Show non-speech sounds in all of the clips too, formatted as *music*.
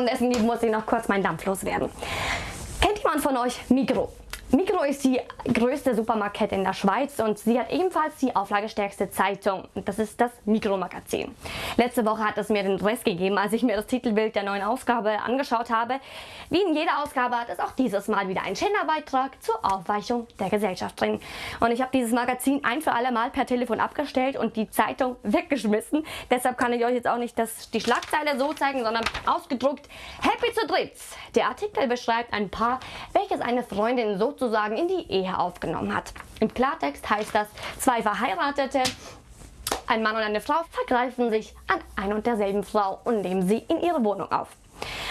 Abendessen muss ich noch kurz meinen Dampf loswerden. Kennt jemand von euch Migro? Migro ist die größte Supermarktkette in der Schweiz und sie hat ebenfalls die auflagestärkste Zeitung. Das ist das Migro-Magazin. Letzte Woche hat es mir den Rest gegeben, als ich mir das Titelbild der neuen Ausgabe angeschaut habe. Wie in jeder Ausgabe hat es auch dieses Mal wieder einen Genderbeitrag zur Aufweichung der Gesellschaft drin. Und ich habe dieses Magazin ein für alle Mal per Telefon abgestellt und die Zeitung weggeschmissen. Deshalb kann ich euch jetzt auch nicht das, die Schlagzeile so zeigen, sondern ausgedruckt Happy zu dritt. Der Artikel beschreibt ein Paar, welches eine Freundin so sozusagen in die Ehe aufgenommen hat. Im Klartext heißt das, zwei Verheiratete, ein Mann und eine Frau vergreifen sich an ein und derselben Frau und nehmen sie in ihre Wohnung auf.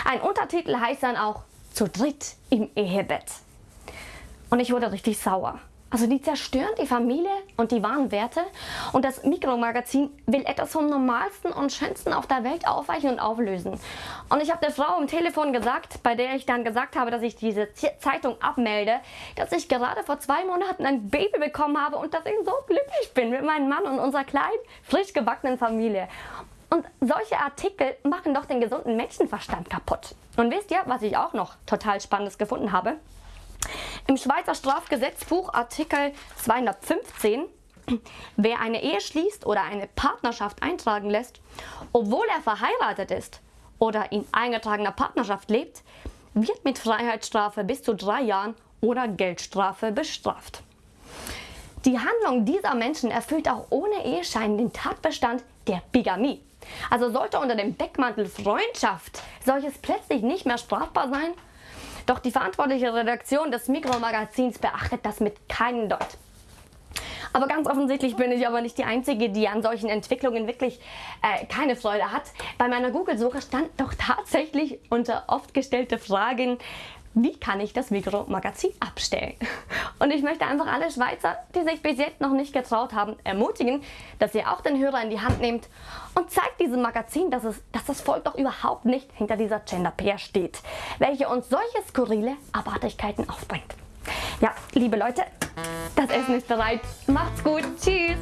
Ein Untertitel heißt dann auch zu dritt im Ehebett. Und ich wurde richtig sauer. Also die zerstören die Familie und die wahren Werte und das Mikromagazin will etwas vom Normalsten und Schönsten auf der Welt aufweichen und auflösen. Und ich habe der Frau am Telefon gesagt, bei der ich dann gesagt habe, dass ich diese Zeitung abmelde, dass ich gerade vor zwei Monaten ein Baby bekommen habe und dass ich so glücklich bin mit meinem Mann und unserer kleinen, frisch gebackenen Familie. Und solche Artikel machen doch den gesunden Menschenverstand kaputt. Und wisst ihr, was ich auch noch total Spannendes gefunden habe? Im Schweizer Strafgesetzbuch Artikel 215 Wer eine Ehe schließt oder eine Partnerschaft eintragen lässt, obwohl er verheiratet ist oder in eingetragener Partnerschaft lebt, wird mit Freiheitsstrafe bis zu drei Jahren oder Geldstrafe bestraft. Die Handlung dieser Menschen erfüllt auch ohne Eheschein den Tatbestand der Bigamie. Also sollte unter dem Deckmantel Freundschaft solches plötzlich nicht mehr strafbar sein, doch die verantwortliche Redaktion des Mikromagazins beachtet das mit keinem Deut. Aber ganz offensichtlich bin ich aber nicht die Einzige, die an solchen Entwicklungen wirklich äh, keine Freude hat. Bei meiner Google-Suche stand doch tatsächlich unter oft gestellte Fragen, wie kann ich das Mikromagazin abstellen? *laughs* Und ich möchte einfach alle Schweizer, die sich bis jetzt noch nicht getraut haben, ermutigen, dass ihr auch den Hörer in die Hand nehmt und zeigt diesem Magazin, dass, es, dass das Volk doch überhaupt nicht hinter dieser Gender-Pair steht, welche uns solche skurrile Abartigkeiten aufbringt. Ja, liebe Leute, das Essen ist bereit. Macht's gut. Tschüss.